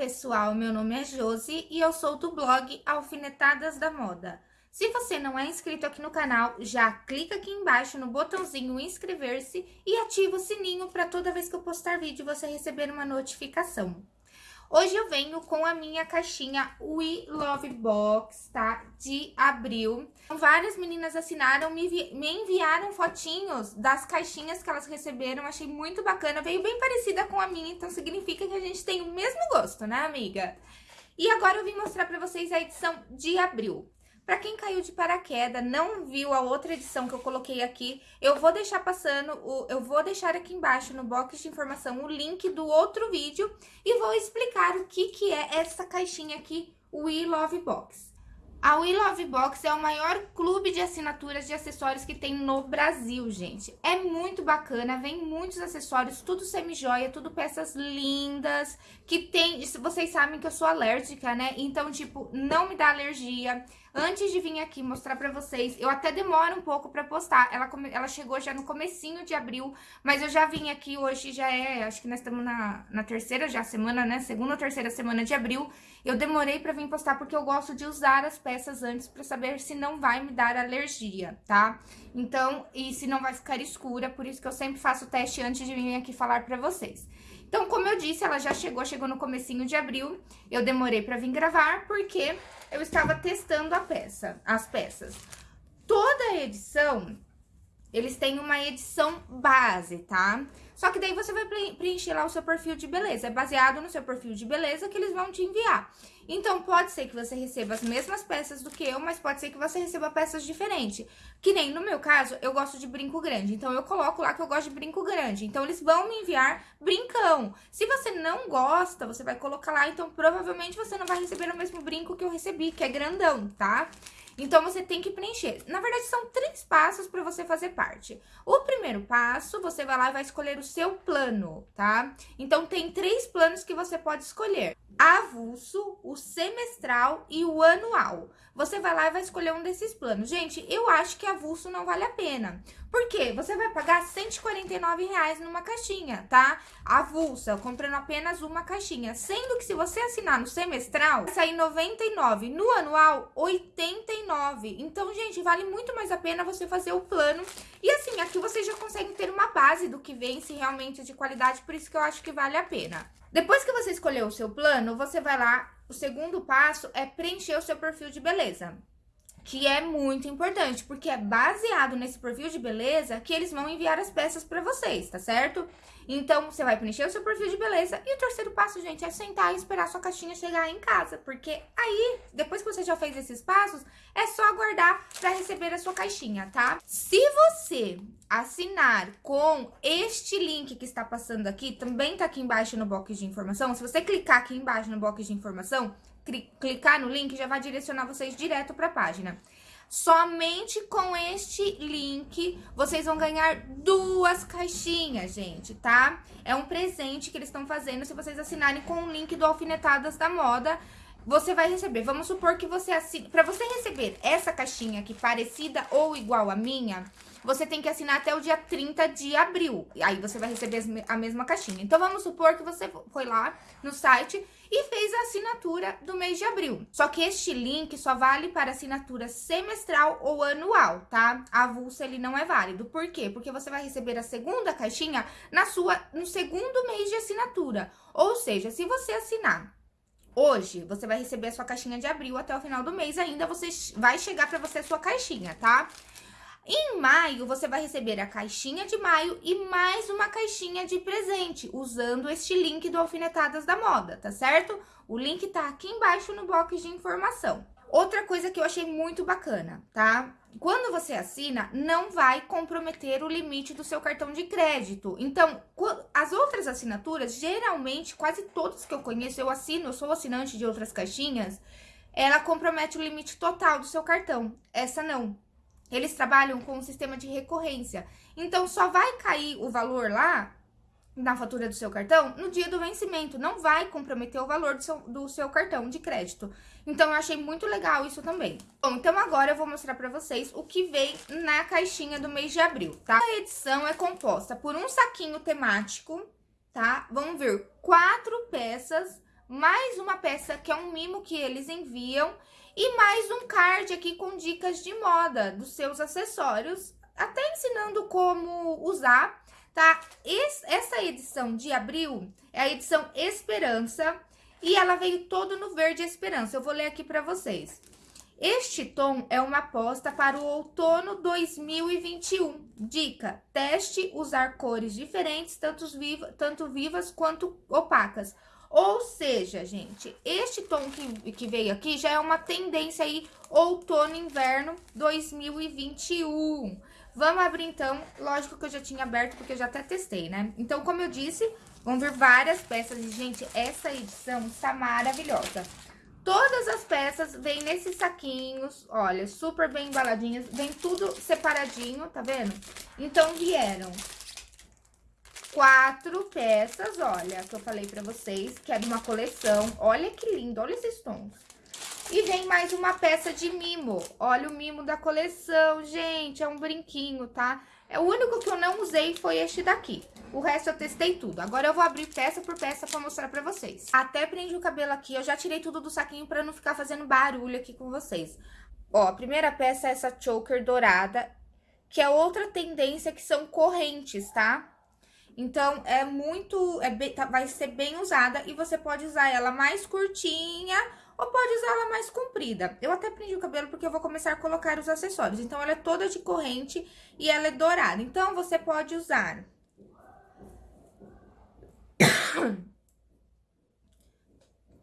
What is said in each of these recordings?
pessoal, meu nome é Josi e eu sou do blog Alfinetadas da Moda. Se você não é inscrito aqui no canal, já clica aqui embaixo no botãozinho inscrever-se e ativa o sininho para toda vez que eu postar vídeo você receber uma notificação. Hoje eu venho com a minha caixinha We Love Box, tá? De abril. Várias meninas assinaram, me, me enviaram fotinhos das caixinhas que elas receberam. Achei muito bacana. Veio bem parecida com a minha, então significa que a gente tem o mesmo gosto, né, amiga? E agora eu vim mostrar pra vocês a edição de abril. Para quem caiu de paraquedas, não viu a outra edição que eu coloquei aqui, eu vou deixar passando, o, eu vou deixar aqui embaixo no box de informação o link do outro vídeo e vou explicar o que, que é essa caixinha aqui, o We Love Box. A We Love Box é o maior clube de assinaturas de acessórios que tem no Brasil, gente. É muito bacana, vem muitos acessórios, tudo semi-joia, tudo peças lindas, que tem... Vocês sabem que eu sou alérgica, né? Então, tipo, não me dá alergia. Antes de vir aqui mostrar pra vocês, eu até demoro um pouco pra postar. Ela, ela chegou já no comecinho de abril, mas eu já vim aqui hoje, já é, acho que nós estamos na, na terceira já semana, né? Segunda ou terceira semana de abril. Eu demorei pra vir postar porque eu gosto de usar as peças antes pra saber se não vai me dar alergia, tá? Então, e se não vai ficar escura, por isso que eu sempre faço o teste antes de vir aqui falar pra vocês. Então, como eu disse, ela já chegou, chegou no comecinho de abril. Eu demorei pra vir gravar porque eu estava testando a peça, as peças. Toda edição, eles têm uma edição base, tá? Só que daí você vai preencher lá o seu perfil de beleza. É baseado no seu perfil de beleza que eles vão te enviar. Então, pode ser que você receba as mesmas peças do que eu, mas pode ser que você receba peças diferentes. Que nem no meu caso, eu gosto de brinco grande. Então, eu coloco lá que eu gosto de brinco grande. Então, eles vão me enviar brincão. Se você não gosta, você vai colocar lá. Então, provavelmente você não vai receber o mesmo brinco que eu recebi, que é grandão, tá? Então, você tem que preencher. Na verdade, são três passos para você fazer parte. O primeiro passo, você vai lá e vai escolher o seu plano, tá? Então, tem três planos que você pode escolher avulso, o semestral e o anual. Você vai lá e vai escolher um desses planos. Gente, eu acho que avulso não vale a pena. Por quê? Você vai pagar 149 reais numa caixinha, tá? Avulsa, comprando apenas uma caixinha. Sendo que se você assinar no semestral, vai sair 99. No anual, 89. Então, gente, vale muito mais a pena você fazer o plano. E assim, aqui você já consegue ter uma base do que vem, se realmente é de qualidade. Por isso que eu acho que vale a pena. Depois que você escolheu o seu plano, você vai lá, o segundo passo é preencher o seu perfil de beleza. Que é muito importante, porque é baseado nesse perfil de beleza que eles vão enviar as peças para vocês, tá certo? Então, você vai preencher o seu perfil de beleza. E o terceiro passo, gente, é sentar e esperar sua caixinha chegar em casa. Porque aí, depois que você já fez esses passos, é só aguardar para receber a sua caixinha, tá? Se você assinar com este link que está passando aqui, também tá aqui embaixo no box de informação. Se você clicar aqui embaixo no box de informação, clicar no link, já vai direcionar vocês direto para a página. Somente com este link, vocês vão ganhar duas caixinhas, gente, tá? É um presente que eles estão fazendo se vocês assinarem com o link do Alfinetadas da Moda. Você vai receber, vamos supor que você assine... Para você receber essa caixinha aqui parecida ou igual à minha, você tem que assinar até o dia 30 de abril. Aí você vai receber a mesma caixinha. Então, vamos supor que você foi lá no site e fez a assinatura do mês de abril. Só que este link só vale para assinatura semestral ou anual, tá? Avulso ele não é válido. Por quê? Porque você vai receber a segunda caixinha na sua, no segundo mês de assinatura. Ou seja, se você assinar Hoje, você vai receber a sua caixinha de abril até o final do mês, ainda você vai chegar para você a sua caixinha, tá? Em maio, você vai receber a caixinha de maio e mais uma caixinha de presente, usando este link do Alfinetadas da Moda, tá certo? O link tá aqui embaixo no box de informação. Outra coisa que eu achei muito bacana, tá? Quando você assina, não vai comprometer o limite do seu cartão de crédito. Então, as outras assinaturas, geralmente, quase todas que eu conheço, eu assino, eu sou assinante de outras caixinhas, ela compromete o limite total do seu cartão. Essa não. Eles trabalham com um sistema de recorrência. Então, só vai cair o valor lá na fatura do seu cartão no dia do vencimento. Não vai comprometer o valor do seu, do seu cartão de crédito. Então, eu achei muito legal isso também. Bom, então agora eu vou mostrar pra vocês o que vem na caixinha do mês de abril, tá? A edição é composta por um saquinho temático, tá? Vão vir quatro peças mais uma peça que é um mimo que eles enviam e mais um card aqui com dicas de moda dos seus acessórios, até ensinando como usar, tá? essa edição de abril é a edição Esperança e ela veio todo no verde Esperança. Eu vou ler aqui para vocês. Este tom é uma aposta para o outono 2021. Dica: teste usar cores diferentes, tanto vivas quanto opacas. Ou seja, gente, este tom que, que veio aqui já é uma tendência aí outono-inverno 2021. Vamos abrir então, lógico que eu já tinha aberto porque eu já até testei, né? Então, como eu disse, vão vir várias peças e, gente, essa edição está maravilhosa. Todas as peças vêm nesses saquinhos, olha, super bem embaladinhas, vem tudo separadinho, tá vendo? Então, vieram quatro peças, olha, que eu falei pra vocês, que é de uma coleção. Olha que lindo, olha esses tons. E vem mais uma peça de mimo. Olha o mimo da coleção, gente, é um brinquinho, tá? É o único que eu não usei foi este daqui. O resto eu testei tudo. Agora eu vou abrir peça por peça pra mostrar pra vocês. Até prendi o cabelo aqui, eu já tirei tudo do saquinho pra não ficar fazendo barulho aqui com vocês. Ó, a primeira peça é essa choker dourada, que é outra tendência que são correntes, tá? Então, é muito, é bem, tá, vai ser bem usada e você pode usar ela mais curtinha ou pode usar ela mais comprida. Eu até prendi o cabelo porque eu vou começar a colocar os acessórios. Então, ela é toda de corrente e ela é dourada. Então, você pode usar...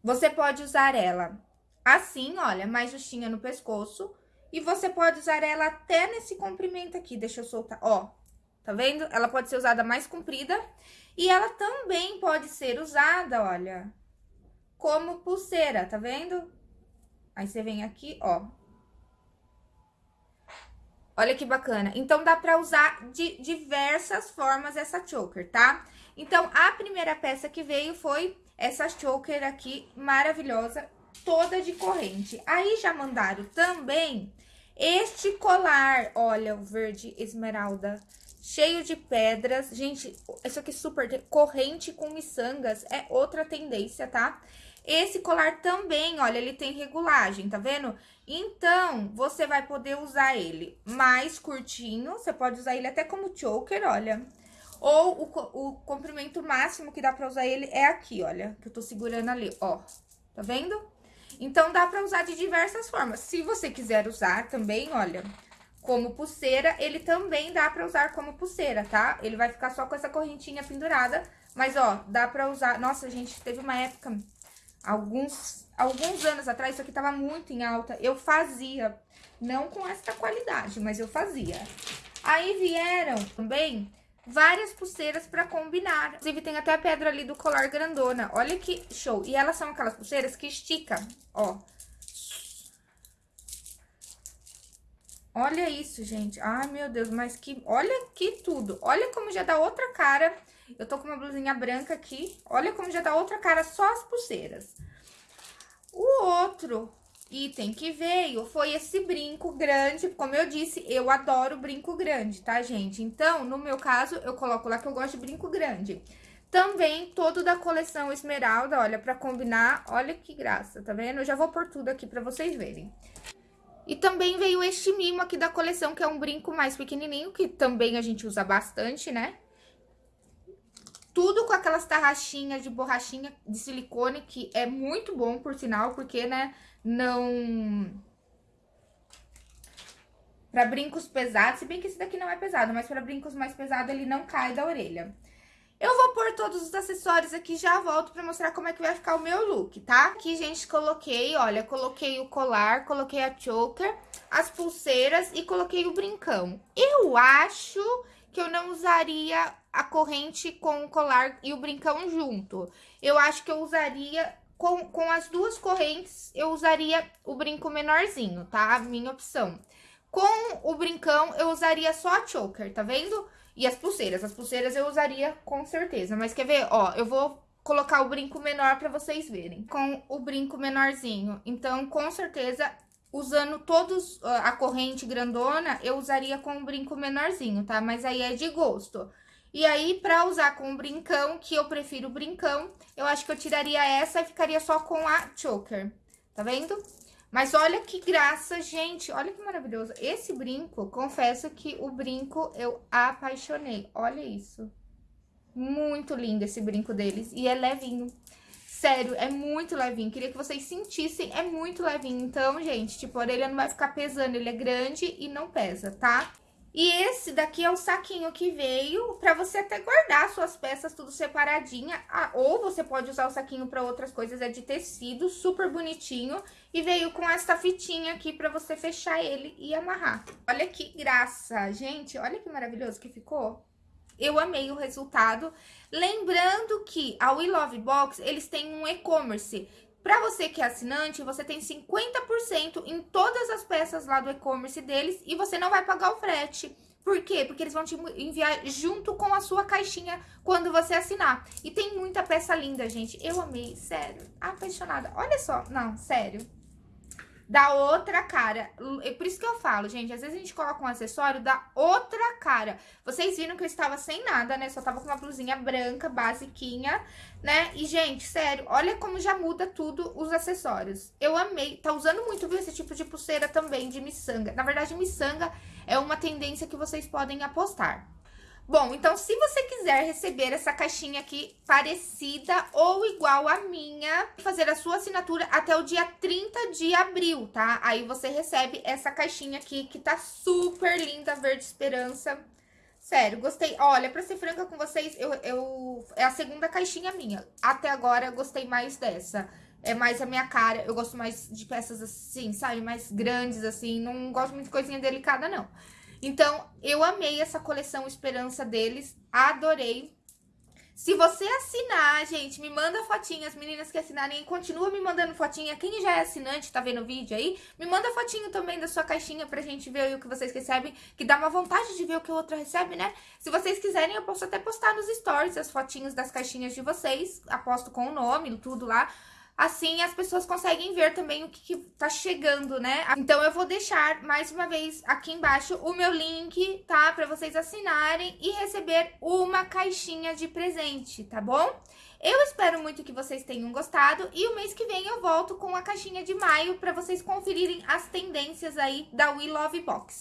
Você pode usar ela assim, olha, mais justinha no pescoço. E você pode usar ela até nesse comprimento aqui. Deixa eu soltar, ó. Tá vendo? Ela pode ser usada mais comprida. E ela também pode ser usada, olha, como pulseira, tá vendo? Aí você vem aqui, ó. Olha que bacana. Então, dá pra usar de diversas formas essa choker, tá? Então, a primeira peça que veio foi essa choker aqui, maravilhosa, toda de corrente. Aí, já mandaram também este colar, olha, o verde esmeralda cheio de pedras. Gente, isso aqui super corrente com miçangas é outra tendência, tá? Esse colar também, olha, ele tem regulagem, tá vendo? Então, você vai poder usar ele mais curtinho, você pode usar ele até como choker, olha. Ou o, o comprimento máximo que dá pra usar ele é aqui, olha, que eu tô segurando ali, ó. Tá vendo? Então, dá pra usar de diversas formas. Se você quiser usar também, olha, como pulseira, ele também dá pra usar como pulseira, tá? Ele vai ficar só com essa correntinha pendurada, mas, ó, dá pra usar... Nossa, gente, teve uma época, alguns, alguns anos atrás, isso aqui tava muito em alta, eu fazia, não com essa qualidade, mas eu fazia. Aí vieram também várias pulseiras pra combinar. Inclusive, tem até a pedra ali do colar grandona. Olha que show. E elas são aquelas pulseiras que estica, ó. Olha isso, gente. Ai, meu Deus, mas que... Olha que tudo. Olha como já dá outra cara. Eu tô com uma blusinha branca aqui. Olha como já dá outra cara só as pulseiras. O outro item que veio foi esse brinco grande. Como eu disse, eu adoro brinco grande, tá, gente? Então, no meu caso, eu coloco lá que eu gosto de brinco grande. Também todo da coleção Esmeralda, olha, pra combinar. Olha que graça, tá vendo? Eu já vou pôr tudo aqui pra vocês verem. E também veio este mimo aqui da coleção, que é um brinco mais pequenininho, que também a gente usa bastante, né? Tudo com aquelas tarraxinhas de borrachinha de silicone, que é muito bom, por sinal, porque, né, não... Pra brincos pesados, se bem que esse daqui não é pesado, mas pra brincos mais pesados ele não cai da orelha. Eu vou pôr todos os acessórios aqui já volto pra mostrar como é que vai ficar o meu look, tá? Aqui, gente, coloquei, olha, coloquei o colar, coloquei a choker, as pulseiras e coloquei o brincão. Eu acho que eu não usaria a corrente com o colar e o brincão junto. Eu acho que eu usaria, com, com as duas correntes, eu usaria o brinco menorzinho, tá? Minha opção. Com o brincão, eu usaria só a choker, tá vendo? E as pulseiras. As pulseiras eu usaria com certeza. Mas quer ver? Ó, eu vou colocar o brinco menor pra vocês verem. Com o brinco menorzinho. Então, com certeza, usando todos a corrente grandona, eu usaria com o brinco menorzinho, tá? Mas aí é de gosto. E aí, pra usar com o brincão, que eu prefiro o brincão, eu acho que eu tiraria essa e ficaria só com a choker. Tá vendo? Mas olha que graça, gente. Olha que maravilhoso. Esse brinco, confesso que o brinco eu apaixonei. Olha isso. Muito lindo esse brinco deles. E é levinho. Sério, é muito levinho. Queria que vocês sentissem, é muito levinho. Então, gente, tipo, a orelha não vai ficar pesando. Ele é grande e não pesa, tá? E esse daqui é o saquinho que veio para você até guardar suas peças tudo separadinha. Ah, ou você pode usar o saquinho para outras coisas, é de tecido, super bonitinho. E veio com essa fitinha aqui para você fechar ele e amarrar. Olha que graça, gente, olha que maravilhoso que ficou. Eu amei o resultado. Lembrando que a We Love Box, eles têm um e-commerce. Para você que é assinante, você tem 50% em todas as peças lá do e-commerce deles e você não vai pagar o frete. Por quê? Porque eles vão te enviar junto com a sua caixinha quando você assinar. E tem muita peça linda, gente. Eu amei, sério. Apaixonada. Olha só. Não, sério dá outra cara. É por isso que eu falo, gente, às vezes a gente coloca um acessório, dá outra cara. Vocês viram que eu estava sem nada, né? Só tava com uma blusinha branca, basiquinha, né? E, gente, sério, olha como já muda tudo os acessórios. Eu amei. Tá usando muito, viu, esse tipo de pulseira também, de miçanga. Na verdade, miçanga é uma tendência que vocês podem apostar. Bom, então se você quiser receber essa caixinha aqui parecida ou igual à minha, fazer a sua assinatura até o dia 30 de abril, tá? Aí você recebe essa caixinha aqui que tá super linda, verde esperança. Sério, gostei. Olha, pra ser franca com vocês, eu, eu é a segunda caixinha minha. Até agora eu gostei mais dessa. É mais a minha cara. Eu gosto mais de peças assim, sabe? Mais grandes, assim. Não gosto muito de coisinha delicada, não. Então, eu amei essa coleção Esperança deles, adorei. Se você assinar, gente, me manda fotinha, as meninas que assinarem, continua me mandando fotinha. Quem já é assinante, tá vendo o vídeo aí, me manda fotinho também da sua caixinha pra gente ver o que vocês recebem, que dá uma vontade de ver o que o outro recebe, né? Se vocês quiserem, eu posso até postar nos stories as fotinhas das caixinhas de vocês, aposto com o nome, tudo lá. Assim, as pessoas conseguem ver também o que, que tá chegando, né? Então, eu vou deixar, mais uma vez, aqui embaixo, o meu link, tá? Pra vocês assinarem e receber uma caixinha de presente, tá bom? Eu espero muito que vocês tenham gostado e o mês que vem eu volto com a caixinha de maio pra vocês conferirem as tendências aí da We Love Box.